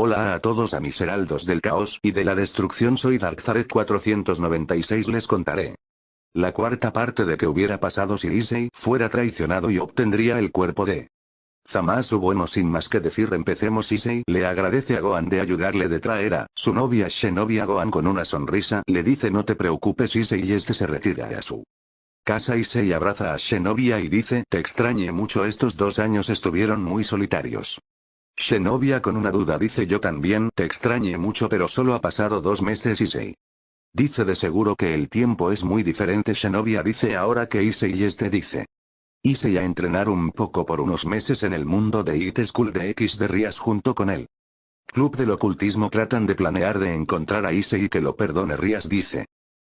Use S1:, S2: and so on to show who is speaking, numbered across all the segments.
S1: Hola a todos a mis heraldos del caos y de la destrucción soy Darkzaret 496 les contaré. La cuarta parte de que hubiera pasado si Issei fuera traicionado y obtendría el cuerpo de Zamasu bueno sin más que decir empecemos Issei le agradece a Gohan de ayudarle de traer a su novia Shinobi a Gohan con una sonrisa le dice no te preocupes Issei y este se retira a su casa Issei abraza a Shenobia y dice te extrañe mucho estos dos años estuvieron muy solitarios. Shenobia con una duda dice yo también te extrañe mucho pero solo ha pasado dos meses Issei. Dice de seguro que el tiempo es muy diferente Shenobia dice ahora que Issei este dice. Issei a entrenar un poco por unos meses en el mundo de It School de X de Rías junto con él. Club del ocultismo tratan de planear de encontrar a Issei que lo perdone Rías dice.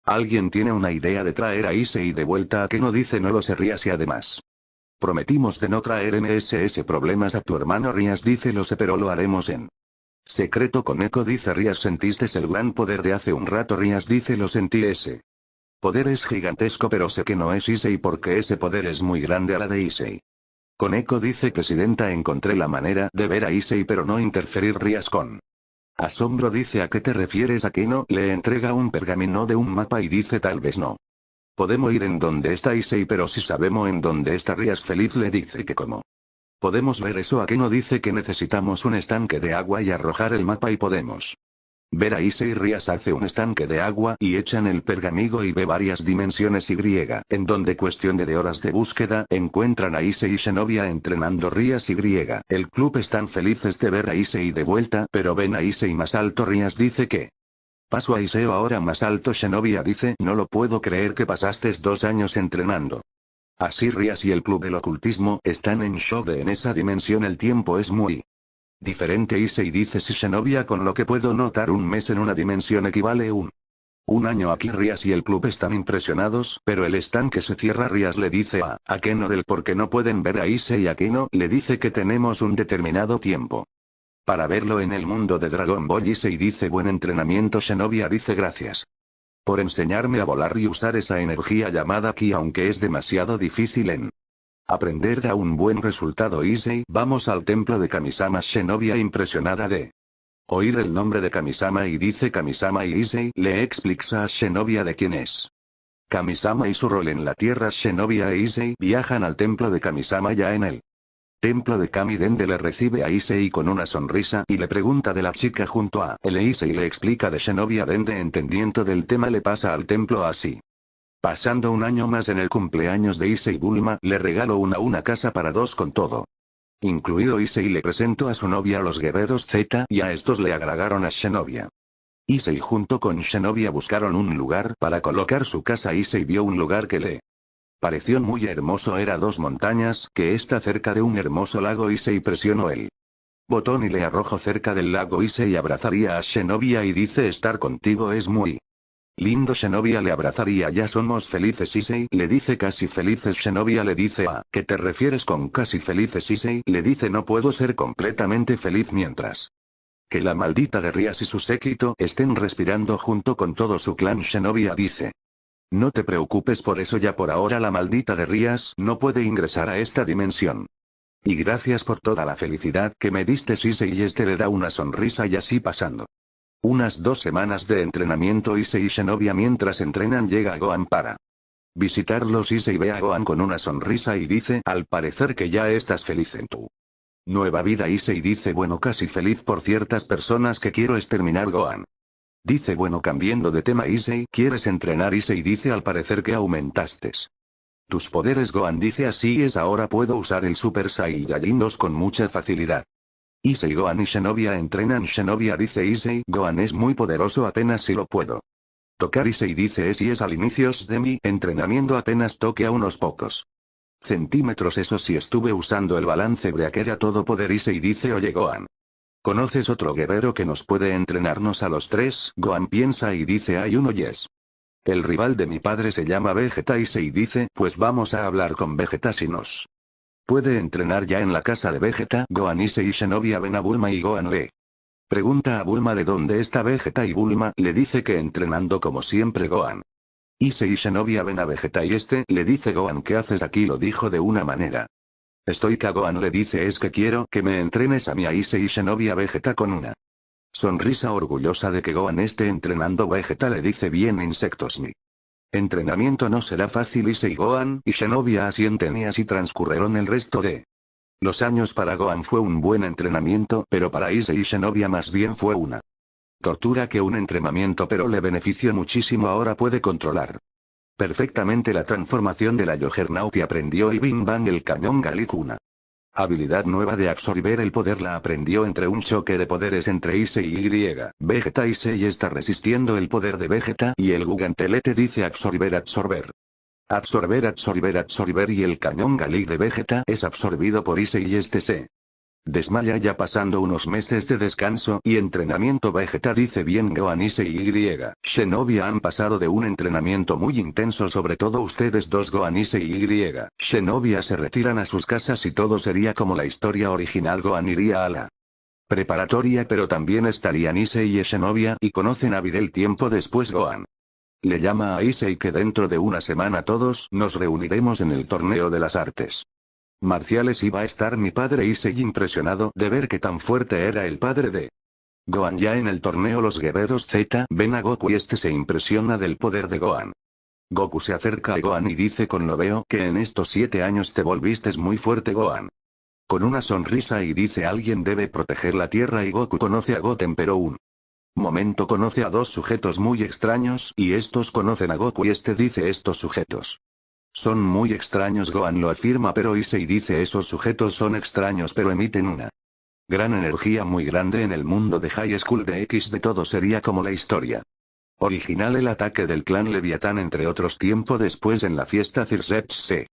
S1: Alguien tiene una idea de traer a Issei de vuelta a que no dice no lo sé Rías y además. Prometimos de no traer MSS problemas a tu hermano Rías dice lo sé pero lo haremos en secreto con Eco dice Rías sentiste el gran poder de hace un rato Rías dice lo sentí ese poder es gigantesco pero sé que no es Issei porque ese poder es muy grande a la de Issei. Eco dice Presidenta encontré la manera de ver a Issei pero no interferir Rías con asombro dice a qué te refieres a que no le entrega un pergamino de un mapa y dice tal vez no. Podemos ir en donde está Issei pero si sabemos en dónde está Rías feliz le dice que como. Podemos ver eso a que no dice que necesitamos un estanque de agua y arrojar el mapa y podemos. Ver a Issei Rías hace un estanque de agua y echan el pergamigo y ve varias dimensiones Y, en donde cuestión de, horas de búsqueda encuentran a Issei y Xenovia entrenando Rías Y. El club están felices de ver a Issei de vuelta pero ven a Issei más alto Rías dice que Paso a Iseo ahora más alto Shenobia dice no lo puedo creer que pasaste dos años entrenando. Así Rias y el club del ocultismo están en shock de en esa dimensión el tiempo es muy diferente Issei dice si Shenobia con lo que puedo notar un mes en una dimensión equivale un un año aquí Rias y el club están impresionados, pero el estanque se cierra Rias le dice a Akeno del por qué no pueden ver a Issei y Akeno le dice que tenemos un determinado tiempo. Para verlo en el mundo de Dragon Ball y dice buen entrenamiento Shenobia dice gracias. Por enseñarme a volar y usar esa energía llamada Ki aunque es demasiado difícil en aprender da un buen resultado Issei vamos al templo de Kamisama Shenobia impresionada de oír el nombre de Kamisama y dice Kamisama y Issei le explica a Shenobia de quién es. Kamisama y su rol en la tierra Shenobia e Issei viajan al templo de Kamisama ya en él. Templo de Kami Dende le recibe a Issei con una sonrisa y le pregunta de la chica junto a él Issei le explica de Shinobi Dende entendiendo del tema le pasa al templo así. Pasando un año más en el cumpleaños de Issei Bulma le regalo una una casa para dos con todo. Incluido Issei le presento a su novia a los guerreros Z y a estos le agregaron a Shenobia. Issei junto con Shenobia buscaron un lugar para colocar su casa Issei vio un lugar que le Pareció muy hermoso era dos montañas que está cerca de un hermoso lago y se presionó el botón y le arrojo cerca del lago y se abrazaría a Shenobia y dice estar contigo es muy lindo Shenobia le abrazaría ya somos felices Issei le dice casi felices Shenobia le dice a ¿qué te refieres con casi felices Issei le dice no puedo ser completamente feliz mientras que la maldita de Rías y su séquito estén respirando junto con todo su clan Shenobia dice no te preocupes por eso ya por ahora la maldita de Rías no puede ingresar a esta dimensión. Y gracias por toda la felicidad que me diste Sise y este le da una sonrisa y así pasando. Unas dos semanas de entrenamiento Ise y Shenobia mientras entrenan llega a Gohan para visitarlos Ise y ve a Gohan con una sonrisa y dice al parecer que ya estás feliz en tu nueva vida Ise y dice bueno casi feliz por ciertas personas que quiero exterminar Gohan. Dice bueno cambiando de tema Issei ¿quieres entrenar Issei dice al parecer que aumentaste. Tus poderes Gohan dice así es ahora puedo usar el Super Saiyajin 2 con mucha facilidad. Issei Gohan y Shenobia entrenan Shenobia dice Issei Gohan es muy poderoso apenas si lo puedo. Tocar Issei dice es y es al inicios de mi entrenamiento apenas toque a unos pocos centímetros eso sí estuve usando el balance breaker a todo poder Issei dice oye Gohan. ¿Conoces otro guerrero que nos puede entrenarnos a los tres? Gohan piensa y dice hay uno yes. El rival de mi padre se llama Vegeta y se dice, pues vamos a hablar con Vegeta si nos puede entrenar ya en la casa de Vegeta. Gohan Issei y Shinobi ven a Bulma y Gohan le pregunta a Bulma de dónde está Vegeta y Bulma le dice que entrenando como siempre Gohan. Issei y Shinobi ven a Vegeta y este le dice Gohan ¿qué haces aquí? lo dijo de una manera Estoy Kagoan le dice es que quiero que me entrenes a mi Aise y Shinobi Vegeta con una Sonrisa orgullosa de que Gohan esté entrenando Vegeta le dice bien Insectos Mi. Entrenamiento no será fácil y Gohan y Shenobia asienten y así transcurrieron el resto de los años para Gohan fue un buen entrenamiento pero para Ise y Shenobia más bien fue una tortura que un entrenamiento pero le benefició muchísimo ahora puede controlar perfectamente la transformación de la Juggernaut y aprendió el Bing Bang el cañón Galikuna. Habilidad nueva de absorber el poder la aprendió entre un choque de poderes entre Ise y Y. Vegeta Issei está resistiendo el poder de Vegeta y el Gugantelete dice absorber absorber. Absorber absorber absorber y el cañón Galik de Vegeta es absorbido por Issei y este se desmaya ya pasando unos meses de descanso y entrenamiento Vegeta dice bien Gohan Issei y. Shenobia han pasado de un entrenamiento muy intenso sobre todo ustedes dos Gohan Issei y Y. Shenobia se retiran a sus casas y todo sería como la historia original Gohan iría a la preparatoria pero también estarían Issei y Shenobia y conocen a Videl tiempo después Gohan. Le llama a Issei que dentro de una semana todos nos reuniremos en el torneo de las artes marciales iba a estar mi padre Issei impresionado de ver que tan fuerte era el padre de Gohan ya en el torneo los guerreros Z ven a Goku y este se impresiona del poder de Gohan. Goku se acerca a Gohan y dice con lo veo que en estos siete años te volviste muy fuerte Gohan. Con una sonrisa y dice alguien debe proteger la tierra y Goku conoce a Goten pero un momento conoce a dos sujetos muy extraños y estos conocen a Goku y este dice estos sujetos. Son muy extraños Gohan lo afirma pero Issei dice esos sujetos son extraños pero emiten una gran energía muy grande en el mundo de High School de X de todo sería como la historia. Original el ataque del clan Leviatán entre otros tiempo después en la fiesta Circe se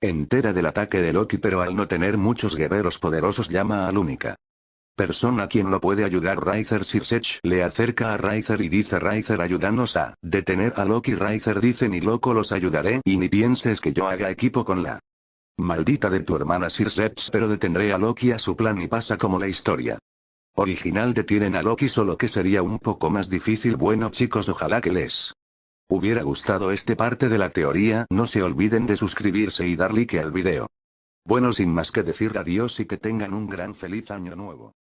S1: entera del ataque de Loki pero al no tener muchos guerreros poderosos llama a Lúnica persona quien lo puede ayudar. Raizer Sirsech le acerca a Raizer y dice Raizer ayúdanos a detener a Loki Raizer dice ni loco los ayudaré y ni pienses que yo haga equipo con la maldita de tu hermana Sirsech pero detendré a Loki a su plan y pasa como la historia original. Detienen a Loki solo que sería un poco más difícil bueno chicos ojalá que les hubiera gustado este parte de la teoría. No se olviden de suscribirse y dar like al video. Bueno sin más que decir adiós y que tengan un gran feliz año nuevo.